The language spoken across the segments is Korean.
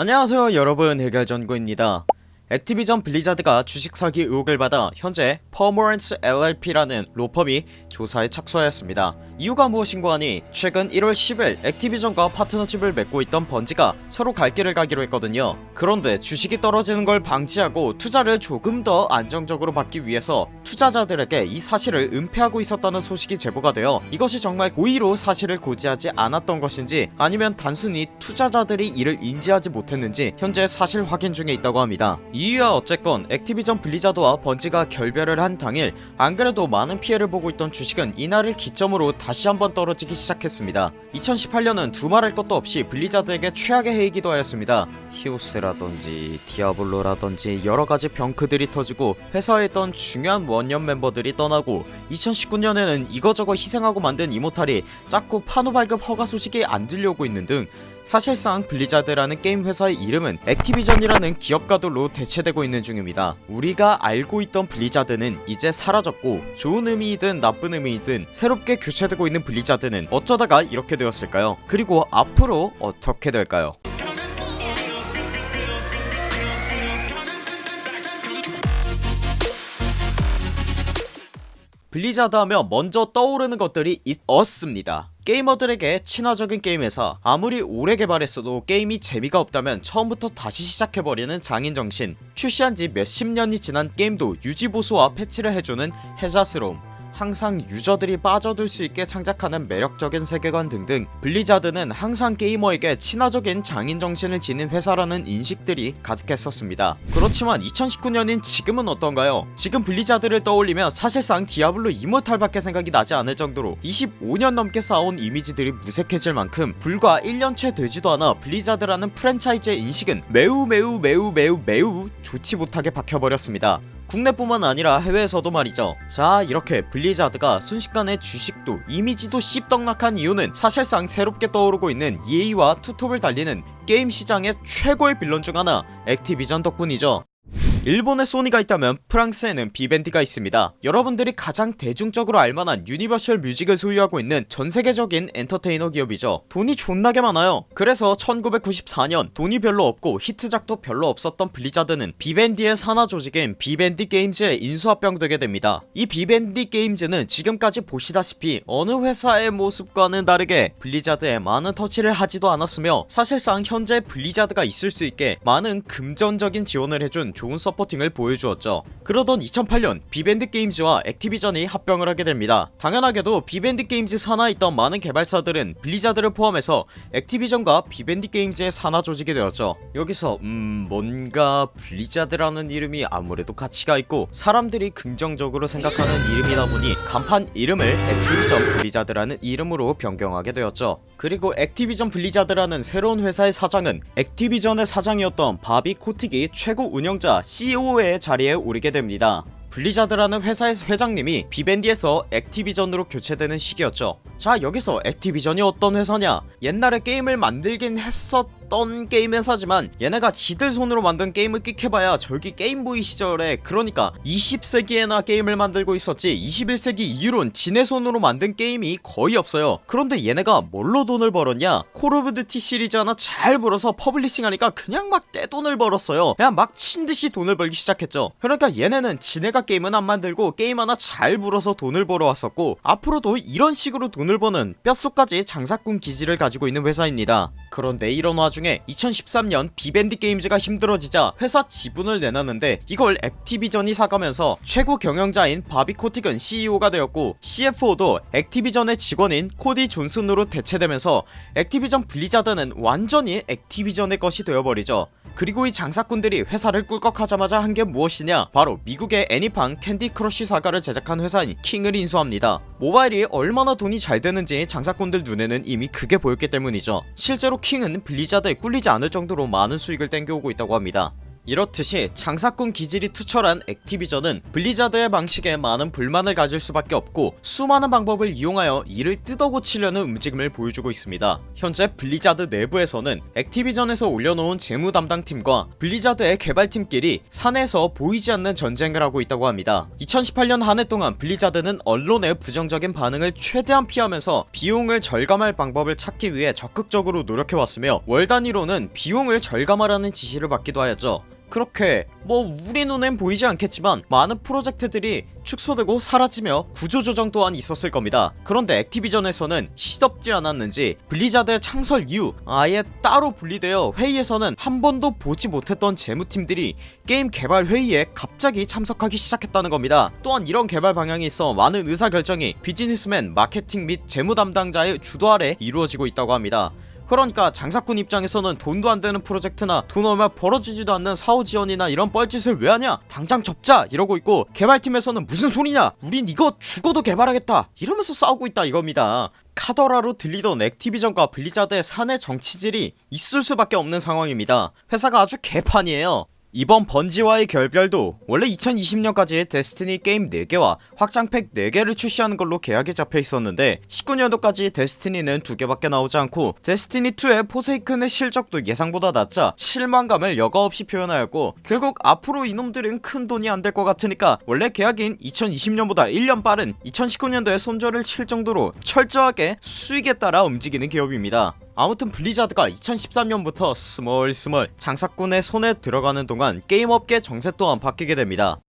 안녕하세요 여러분. 해결전구입니다 액티비전 블리자드가 주식 사기 의혹을 받아 현재 Pomerantz LLP라는 로펌이 조사에 착수하였습니다. 이유가 무엇인고 하니? 최근 1월 10일 액티비전과 파트너십을 맺고 있던 번지가 서로 갈 길을 가기로 했거든요. 그런데 주식이 떨어지는 걸 방지하고 투자를 조금 더 안정적으로 받기 위해서 투자자들에게 이 사실을 은폐하고 있었다는 소식이 제보가 되어 이것이 정말 고의로 사실을 고지하지 않았던 것인지 아니면 단순히 투자자들이 이를 인지하지 못했는지 현재 사실 확인 중에 있다고 합니다 이유야 어쨌건 액티비전 블리자드와 번지가 결별을 한 당일 안그래도 많은 피해를 보고 있던 주식은 이날을 기점으로 다시 한번 떨어지기 시작했습니다. 2018년은 두말할 것도 없이 블리자드에게 최악의 해이기도 하였습니다. 히오스라던지 디아블로라던지 여러가지 병크들이 터지고 회사에 있던 중요한 원년 멤버들이 떠나고 2019년에는 이거저거 희생하고 만든 이모탈이 자꾸 판호 발급 허가 소식이 안 들려오고 있는 등 사실상 블리자드라는 게임 회사의 이름은 액티비전이라는 기업가들로 대체되고 있는 중입니다. 우리가 알고 있던 블리자드는 이제 사라졌고 좋은 의미이든 나쁜 의미이든 새롭게 교체되고 있는 블리자드는 어쩌다가 이렇게 되었을까요? 그리고 앞으로 어떻게 될까요? 블리자드 하면 먼저 떠오르는 것들이 있었습니다 게이머들에게 친화적인 게임에서 아무리 오래 개발했어도 게임이 재미가 없다면 처음부터 다시 시작해버리는 장인정신. 출시한지 몇십 년이 지난 게임도 유지보수와 패치를 해주는 혜자스러움 항상 유저들이 빠져들 수 있게 창작하는 매력적인 세계관 등등 블리자드는 항상 게이머에게 친화적인 장인정신을 지닌 회사라는 인식들이 가득했었습니다. 그렇지만 2019년인 지금은 어떤가요? 지금 블리자드를 떠올리면 사실상 디아블로 이모탈 밖에 생각이 나지 않을 정도로 25년 넘게 쌓아온 이미지들이 무색해질 만큼 불과 1년 채 되지도 않아 블리자드라는 프랜차이즈의 인식은 매우 매우 매우 매우 매우 좋지 못하게 박혀버렸습니다 국내뿐만 아니라 해외에서도 말이죠. 자 이렇게 블리자드가 순식간에 주식도 이미지도 씹떡락한 이유는 사실상 새롭게 떠오르고 있는 EA와 투톱을 달리는 게임 시장의 최고의 빌런 중 하나 액티비전 덕분이죠 일본에 소니가 있다면 프랑스에는 비밴디가 있습니다. 여러분들이 가장 대중적으로 알만한 유니버셜 뮤직을 소유하고 있는 전세계적인 엔터테이너 기업이죠. 돈이 존나게 많아요. 그래서 1994년 돈이 별로 없고 히트작도 별로 없었던 블리자드는 비밴디의 산하 조직인 비밴디 게임즈에 인수합병되게 됩니다. 이 비밴디 게임즈는 지금까지 보시다시피 어느 회사의 모습과는 다르게 블리자드에 많은 터치를 하지도 않았으며 사실상 현재 블리자드가 있을 수 있게 많은 금전적인 지원을 해준 좋은 supporting을 보여주었죠. 그러던 2008년 비밴디 게임즈와 액티비전이 합병을 하게 됩니다. 당연하게도 비밴디 게임즈 산하에 있던 많은 개발사들은 블리자드를 포함해서 액티비전과 비밴디 게임즈의 산하 조직이 되었죠. 여기서 음 뭔가 블리자드라는 이름이 아무래도 가치가 있고 사람들이 긍정적으로 생각하는 이름이다 보니 간판 이름을 액티비전 블리자드라는 이름으로 변경하게 되었죠. 그리고 액티비전 블리자드라는 새로운 회사의 사장은 액티비전의 사장이었던 바비 코틱이 최고 운영자 CEO의 자리에 오르게 됩니다. 블리자드라는 회사의 회장님이 비밴디에서 액티비전으로 교체되는 시기였죠. 자 여기서 액티비전이 어떤 회사냐? 옛날에 게임을 만들긴 했었 던 게임 회사지만 얘네가 지들 손으로 만든 게임을 끽해봐야 저기 게임보이 시절에 그러니까 20세기에나 게임을 만들고 있었지 21세기 이후론 지네 손으로 만든 게임이 거의 없어요. 그런데 얘네가 뭘로 돈을 벌었냐? 콜 오브 듀티 시리즈 하나 잘 물어서 publishing하니까 그냥 막 떼돈을 벌었어요. 그냥 미친듯이 돈을 벌기 시작했죠. 그러니까 얘네는 지네가 게임은 안 만들고 게임 하나 잘 물어서 돈을 벌어왔었고 앞으로도 이런 식으로 돈을 버는 뼛속까지 장사꾼 기질을 가지고 있는 회사입니다. 그런데 이런 와중에 2013년 비밴디 게임즈가 힘들어지자 회사 지분을 내놨는데 이걸 액티비전이 사가면서 최고 경영자인 바비 코틱은 CEO가 되었고 CFO도 액티비전의 직원인 코디 존슨으로 대체되면서 액티비전 블리자드는 완전히 액티비전의 것이 되어버리죠. 그리고 이 장사꾼들이 회사를 꿀꺽하자마자 한 게 무엇이냐? 바로 미국의 애니팡 캔디 크러쉬 사가를 제작한 회사인 킹을 인수합니다. 모바일이 얼마나 돈이 잘 되는지 장사꾼들 눈에는 이미 그게 보였기 때문이죠. 실제로 킹은 블리자드에 꿀리지 않을 정도로 많은 수익을 땡겨오고 있다고 합니다 이렇듯이 장사꾼 기질이 투철한 액티비전은 블리자드의 방식에 많은 불만을 가질 수밖에 없고 수많은 방법을 이용하여 이를 뜯어고치려는 움직임을 보여주고 있습니다. 현재 블리자드 내부에서는 액티비전에서 올려놓은 재무 담당팀과 블리자드의 개발팀끼리 사내에서 보이지 않는 전쟁을 하고 있다고 합니다. 2018년 한 해 동안 블리자드는 언론의 부정적인 반응을 최대한 피하면서 비용을 절감할 방법을 찾기 위해 적극적으로 노력해왔으며 월 단위로는 비용을 절감하라는 지시를 받기도 하였죠 그렇게 뭐 우리 눈엔 보이지 않겠지만 많은 프로젝트들이 축소되고 사라지며 구조조정 또한 있었을 겁니다. 그런데 액티비전에서는 시덥지 않았는지 블리자드의 창설 이후 아예 따로 분리되어 회의에서는 한 번도 보지 못했던 재무팀들이 게임 개발 회의에 갑자기 참석하기 시작했다는 겁니다. 또한 이런 개발 방향이 있어 많은 의사결정이 비즈니스맨 마케팅 및 재무 담당자의 주도 아래 이루어지고 있다고 합니다 그러니까 장사꾼 입장에서는 돈도 안되는 프로젝트나 돈 얼마 벌어지지도 않는 사후 지원이나 이런 뻘짓을 왜 하냐? 당장 접자! 이러고 있고 개발팀에서는 무슨 소리냐? 우린 이거 죽어도 개발하겠다! 이러면서 싸우고 있다 이겁니다. 카더라로 들리던 액티비전과 블리자드의 사내 정치질이 있을 수밖에 없는 상황입니다. 회사가 아주 개판이에요 이번 번지와의 결별도 원래 2020년까지 데스티니 게임 4개와 확장팩 4개를 출시하는 걸로 계약이 잡혀 있었는데 19년도까지 데스티니는 2개밖에 나오지 않고 데스티니2의 포세이큰의 실적도 예상보다 낮자 실망감을 여과없이 표현하였고 결국 앞으로 이놈들은 큰 돈이 안 될 것 같으니까 원래 계약인 2020년보다 1년 빠른 2019년도에 손절을 칠 정도로 철저하게 수익에 따라 움직이는 기업입니다 아무튼 블리자드가 2013년부터 스멀스멀 장사꾼의 손에 들어가는 동안 게임업계 정세 또한 바뀌게 됩니다.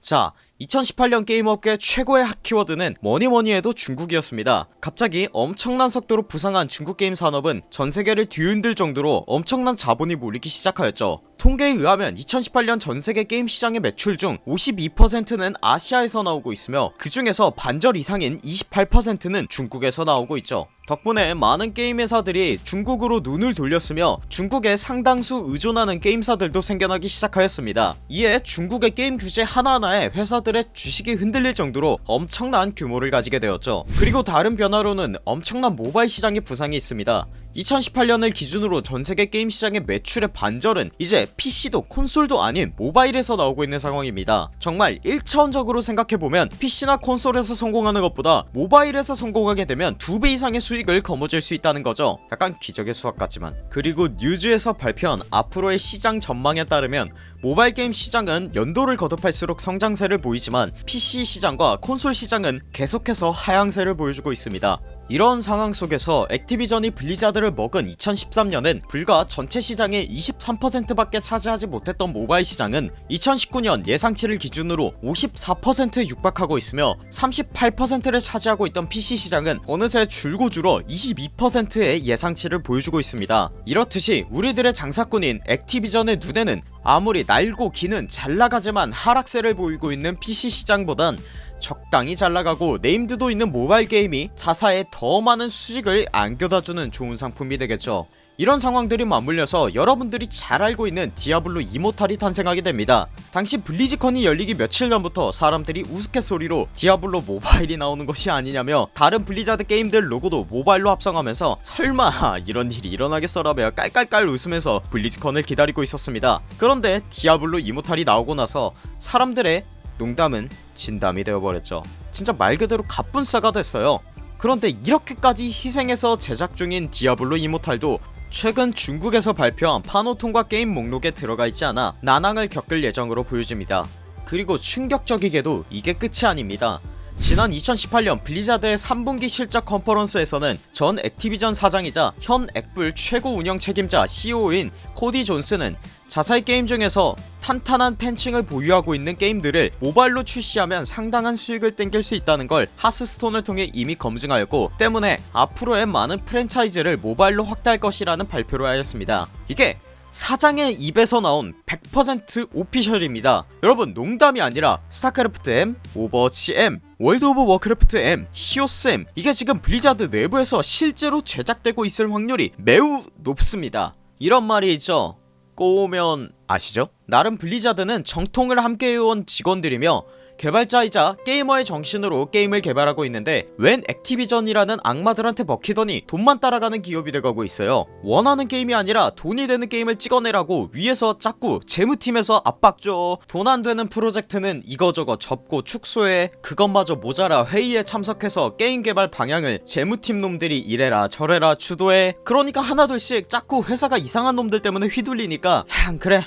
자 2018년 게임업계 최고의 핫 키워드는 뭐니뭐니해도 중국이었습니다. 갑자기 엄청난 속도로 부상한 중국 게임 산업은 전세계를 뒤흔들 정도로 엄청난 자본이 몰리기 시작하였죠 통계에 의하면 2018년 전세계 게임 시장의 매출 중 52%는 아시아에서 나오고 있으며 그 중에서 반절 이상인 28%는 중국에서 나오고 있죠. 덕분에 많은 게임 회사들이 중국으로 눈을 돌렸으며 중국에 상당수 의존하는 게임사들도 생겨나기 시작하였습니다. 이에 중국의 게임 규제 하나하나에 회사들의 주식이 흔들릴 정도로 엄청난 규모를 가지게 되었죠. 그리고 다른 변화로는 엄청난 모바일 시장의 부상이 있습니다 2018년을 기준으로 전세계 게임 시장의 매출의 반절은 이제 PC도 콘솔도 아닌 모바일에서 나오고 있는 상황입니다. 정말 1차원적으로 생각해보면 PC나 콘솔에서 성공하는 것보다 모바일에서 성공하게 되면 2배 이상의 수익을 거머쥘 수 있다는 거죠. 약간 기적의 수학 같지만. 그리고 뉴즈에서 발표한 앞으로의 시장 전망에 따르면 모바일 게임 시장은 연도를 거듭할수록 성장세를 보이지만 PC 시장과 콘솔 시장은 계속해서 하향세를 보여주고 있습니다. 이런 상황 속에서 액티비전이 블리자드를 먹은 2013년엔 불과 전체 시장의 23% 밖에 차지하지 못했던 모바일 시장은 2019년 예상치를 기준으로 54%에 육박하고 있으며 38%를 차지하고 있던 PC 시장은 어느새 줄고 줄어 22%의 예상치를 보여주고 있습니다. 이렇듯이 우리들의 장사꾼인 액티비전의 눈에는 아무리 날고 기는 잘나가지만 하락세를 보이고 있는 PC 시장보단 적당히 잘나가고 named도 있는 모바일 게임이 자사에 더 많은 수익을 안겨다주는 좋은 상품이 되겠죠 이런 상황들이 맞물려서 여러분들이 잘 알고 있는 디아블로 이모탈이 탄생하게 됩니다. 당시 블리즈컨이 열리기 며칠 전부터 사람들이 우스갯소리로 디아블로 모바일이 나오는 것이 아니냐며 다른 블리자드 게임들 로고도 모바일로 합성하면서 설마 이런 일이 일어나겠어라며 깔깔깔 웃으면서 블리즈컨을 기다리고 있었습니다. 그런데 디아블로 이모탈이 나오고 나서 사람들의 농담은 진담이 되어버렸죠. 진짜 말 그대로 갑분싸가 됐어요. 그런데 이렇게까지 희생해서 제작 중인 디아블로 이모탈도 최근 중국에서 발표한 판호 통과 게임 목록에 들어가 있지 않아 난항을 겪을 예정으로 보여집니다. 그리고 충격적이게도 이게 끝이 아닙니다 지난 2018년 블리자드의 3분기 실적 컨퍼런스에서는 전 액티비전 사장이자 현 액불 최고 운영 책임자 COO인 코디 존슨은 자사의 게임 중에서 탄탄한 팬층을 보유하고 있는 게임들을 모바일로 출시하면 상당한 수익을 땡길 수 있다는 걸 하스스톤을 통해 이미 검증하였고 때문에 앞으로의 많은 프랜차이즈를 모바일로 확대할 것이라는 발표를 하였습니다. 이게 사장의 입에서 나온 100% official입니다. 여러분 농담이 아니라 스타크래프트 M, 오버워치 M, 월드 오브 워크래프트 M, 히오스 M 이게 지금 블리자드 내부에서 실제로 제작되고 있을 확률이 매우 높습니다. 이런 말이 있죠? 꼬우면 아시죠? 나름 블리자드는 정통을 함께 해온 직원들이며 개발자이자 게이머의 정신으로 게임을 개발하고 있는데 웬 액티비전이라는 악마들한테 먹히더니 돈만 따라가는 기업이 돼가고 있어요. 원하는 게임이 아니라 돈이 되는 게임을 찍어내라고 위에서 자꾸 재무팀에서 압박 줘 돈 안되는 프로젝트는 이거저거 접고 축소해. 그것마저 모자라 회의에 참석해서 게임 개발 방향을 재무팀 놈들이 이래라 저래라 주도해. 그러니까 하나둘씩 자꾸 회사가 이상한 놈들 때문에 휘둘리니까 한 그래.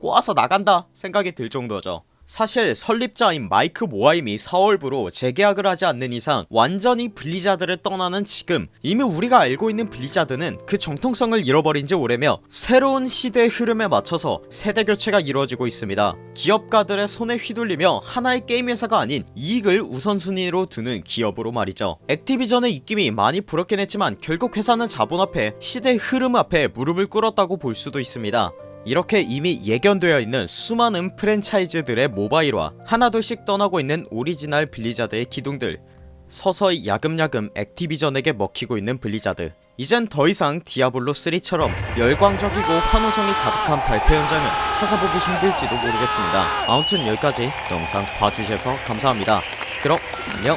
꼬워서 나간다. 생각이 들 정도죠 사실 설립자인 마이크 모하임이 4월부로 재계약을 하지 않는 이상 완전히 블리자드를 떠나는 지금 이미 우리가 알고 있는 블리자드는 그 정통성을 잃어버린 지 오래며 새로운 시대의 흐름에 맞춰서 세대 교체가 이루어지고 있습니다. 기업가들의 손에 휘둘리며 하나의 게임 회사가 아닌 이익을 우선순위로 두는 기업으로 말이죠. 액티비전의 입김이 많이 불었긴 했지만 결국 회사는 자본 앞에 시대의 흐름 앞에 무릎을 꿇었다고 볼 수도 있습니다 이렇게 이미 예견되어 있는 수많은 프랜차이즈들의 모바일화 하나둘씩 떠나고 있는 오리지널 블리자드의 기둥들 서서히 야금야금 액티비전에게 먹히고 있는 블리자드. 이젠 더이상 디아블로3처럼 열광적이고 환호성이 가득한 발표 현장은 찾아보기 힘들지도 모르겠습니다. 아무튼 여기까지 영상 봐주셔서 감사합니다. 그럼 안녕